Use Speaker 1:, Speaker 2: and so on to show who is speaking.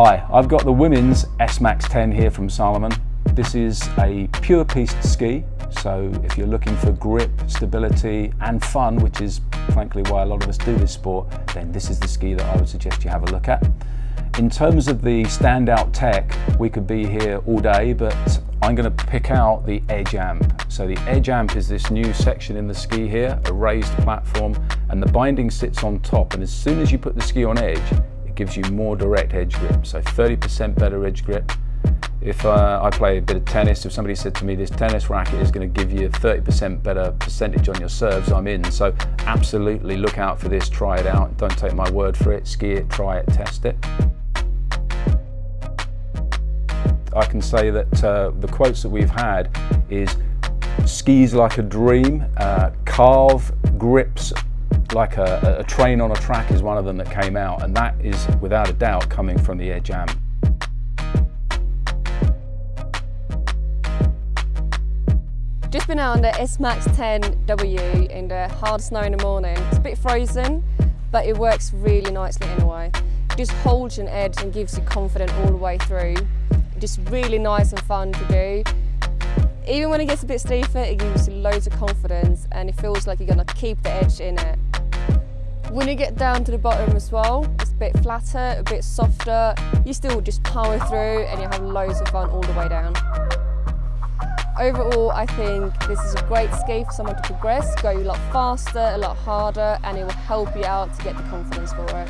Speaker 1: Hi, I've got the women's S-Max 10 here from Salomon. This is a pure piste ski, so if you're looking for grip, stability and fun, which is frankly why a lot of us do this sport, then this is the ski that I would suggest you have a look at. In terms of the standout tech, we could be here all day, but I'm going to pick out the edge amp. So the edge amp is this new section in the ski here, a raised platform, and the binding sits on top. And as soon as you put the ski on edge, gives you more direct edge grip. So 30% better edge grip. If uh, I play a bit of tennis, if somebody said to me this tennis racket is going to give you 30% better percentage on your serves, I'm in. So absolutely look out for this, try it out. Don't take my word for it, ski it, try it, test it. I can say that uh, the quotes that we've had is skis like a dream, uh, carve grips like a, a, train on a track is one of them that came out and that is without a doubt coming from the Edge Amp.
Speaker 2: Just been out on the S-Max 10W in the hard snow in the morning. It's a bit frozen but it works really nicely anyway. It just holds an edge and gives you confidence all the way through just really nice and fun to do. Even when it gets a bit steeper, it gives you loads of confidence and it feels like you're going to keep the edge in it. When you get down to the bottom as well, it's a bit flatter, a bit softer. You still just power through and you have loads of fun all the way down. Overall, I think this is a great ski for someone to progress, go a lot faster, a lot harder, and it will help you out to get the confidence for it.